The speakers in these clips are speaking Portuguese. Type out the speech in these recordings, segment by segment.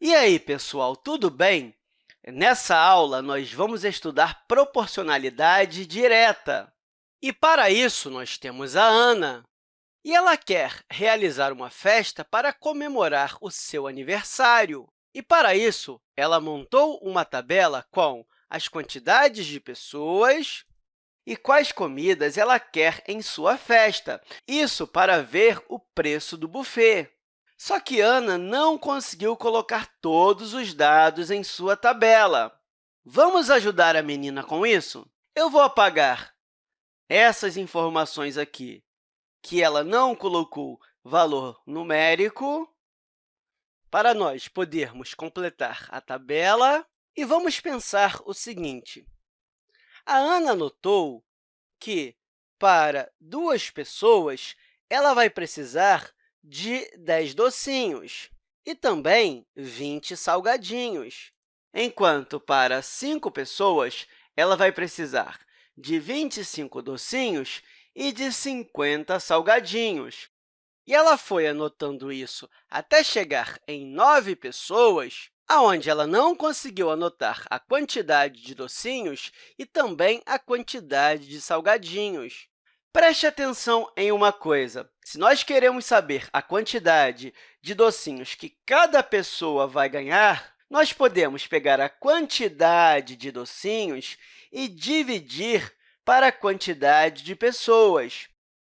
E aí, pessoal, tudo bem? Nessa aula, nós vamos estudar proporcionalidade direta. E, para isso, nós temos a Ana. E ela quer realizar uma festa para comemorar o seu aniversário. E, para isso, ela montou uma tabela com as quantidades de pessoas e quais comidas ela quer em sua festa. Isso para ver o preço do buffet. Só que Ana não conseguiu colocar todos os dados em sua tabela. Vamos ajudar a menina com isso? Eu vou apagar essas informações aqui, que ela não colocou valor numérico, para nós podermos completar a tabela. E vamos pensar o seguinte. A Ana notou que, para duas pessoas, ela vai precisar de 10 docinhos e também 20 salgadinhos, enquanto para 5 pessoas ela vai precisar de 25 docinhos e de 50 salgadinhos. E ela foi anotando isso até chegar em 9 pessoas, aonde ela não conseguiu anotar a quantidade de docinhos e também a quantidade de salgadinhos. Preste atenção em uma coisa. Se nós queremos saber a quantidade de docinhos que cada pessoa vai ganhar, nós podemos pegar a quantidade de docinhos e dividir para a quantidade de pessoas.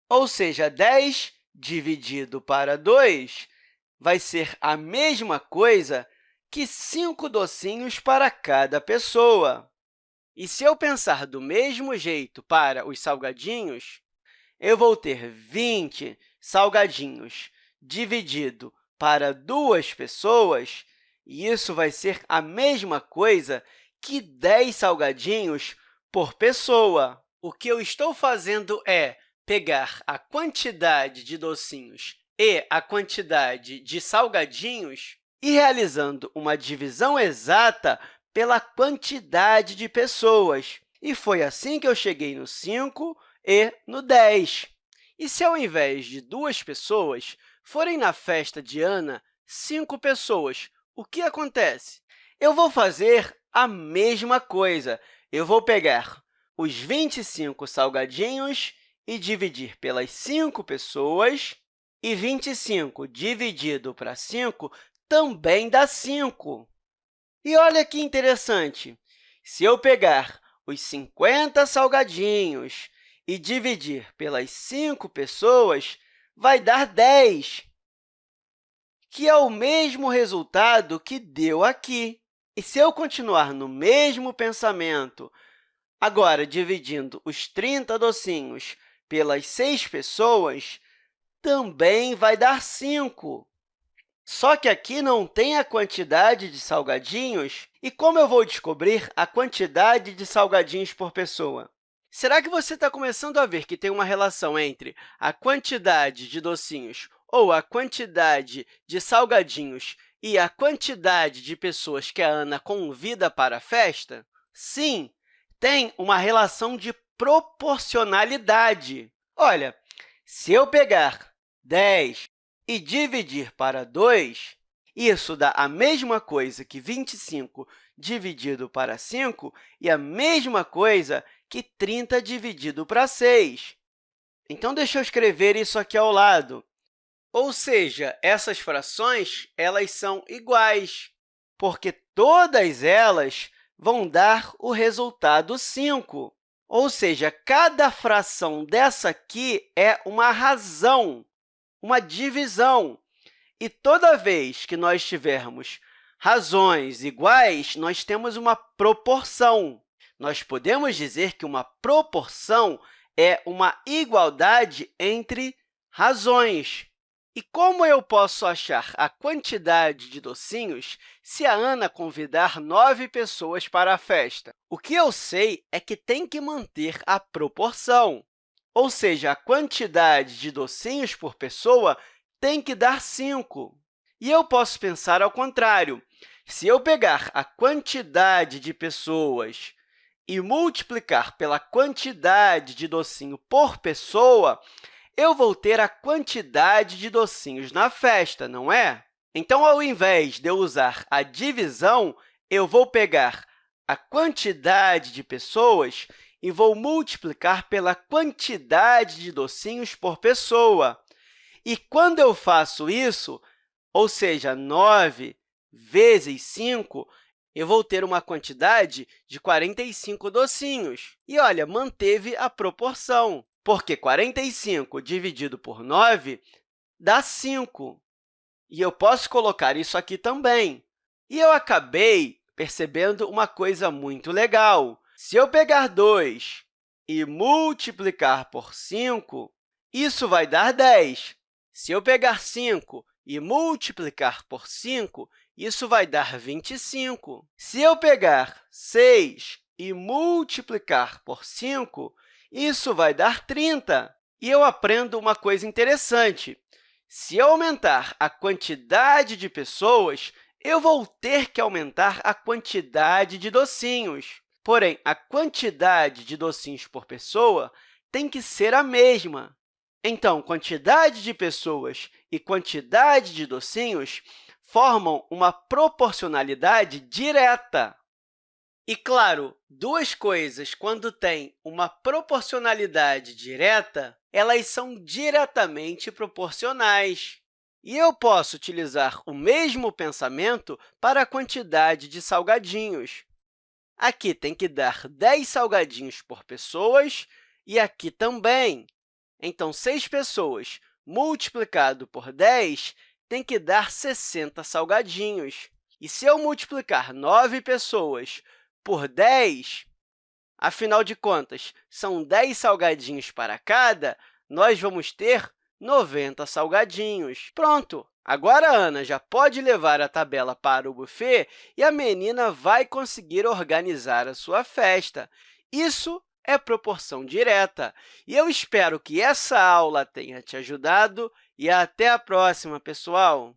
Ou seja, 10 dividido para 2 vai ser a mesma coisa que 5 docinhos para cada pessoa. E se eu pensar do mesmo jeito para os salgadinhos, eu vou ter 20 salgadinhos dividido para duas pessoas, e isso vai ser a mesma coisa que 10 salgadinhos por pessoa. O que eu estou fazendo é pegar a quantidade de docinhos e a quantidade de salgadinhos e realizando uma divisão exata pela quantidade de pessoas. E foi assim que eu cheguei no 5 e no 10. E se, ao invés de duas pessoas, forem na festa de Ana cinco pessoas, o que acontece? Eu vou fazer a mesma coisa. Eu vou pegar os 25 salgadinhos e dividir pelas 5 pessoas, e 25 dividido para 5 também dá 5. E olha que interessante! Se eu pegar os 50 salgadinhos e dividir pelas 5 pessoas, vai dar 10, que é o mesmo resultado que deu aqui. E se eu continuar no mesmo pensamento, agora dividindo os 30 docinhos pelas 6 pessoas, também vai dar 5. Só que aqui não tem a quantidade de salgadinhos. E como eu vou descobrir a quantidade de salgadinhos por pessoa? Será que você está começando a ver que tem uma relação entre a quantidade de docinhos ou a quantidade de salgadinhos e a quantidade de pessoas que a Ana convida para a festa? Sim, tem uma relação de proporcionalidade. Olha, se eu pegar 10 e dividir para 2, isso dá a mesma coisa que 25 dividido para 5 e a mesma coisa que 30 dividido para 6. Então, deixa eu escrever isso aqui ao lado. Ou seja, essas frações elas são iguais, porque todas elas vão dar o resultado 5. Ou seja, cada fração dessa aqui é uma razão, uma divisão. E toda vez que nós tivermos razões iguais, nós temos uma proporção. Nós podemos dizer que uma proporção é uma igualdade entre razões. E como eu posso achar a quantidade de docinhos se a Ana convidar nove pessoas para a festa? O que eu sei é que tem que manter a proporção, ou seja, a quantidade de docinhos por pessoa tem que dar 5. E eu posso pensar ao contrário. Se eu pegar a quantidade de pessoas e multiplicar pela quantidade de docinho por pessoa, eu vou ter a quantidade de docinhos na festa, não é? Então, ao invés de eu usar a divisão, eu vou pegar a quantidade de pessoas e vou multiplicar pela quantidade de docinhos por pessoa. E quando eu faço isso, ou seja, 9 vezes 5, eu vou ter uma quantidade de 45 docinhos. E, olha, manteve a proporção, porque 45 dividido por 9 dá 5. E eu posso colocar isso aqui também. E eu acabei percebendo uma coisa muito legal. Se eu pegar 2 e multiplicar por 5, isso vai dar 10. Se eu pegar 5 e multiplicar por 5, isso vai dar 25. Se eu pegar 6 e multiplicar por 5, isso vai dar 30. E eu aprendo uma coisa interessante. Se eu aumentar a quantidade de pessoas, eu vou ter que aumentar a quantidade de docinhos. Porém, a quantidade de docinhos por pessoa tem que ser a mesma. Então, quantidade de pessoas e quantidade de docinhos formam uma proporcionalidade direta. E, claro, duas coisas, quando têm uma proporcionalidade direta, elas são diretamente proporcionais. E eu posso utilizar o mesmo pensamento para a quantidade de salgadinhos. Aqui tem que dar 10 salgadinhos por pessoas e aqui também. Então, 6 pessoas multiplicado por 10 tem que dar 60 salgadinhos. E se eu multiplicar 9 pessoas por 10, afinal de contas, são 10 salgadinhos para cada, nós vamos ter 90 salgadinhos. Pronto! Agora, a Ana já pode levar a tabela para o buffet e a menina vai conseguir organizar a sua festa. Isso é proporção direta. E eu espero que essa aula tenha te ajudado e até a próxima, pessoal!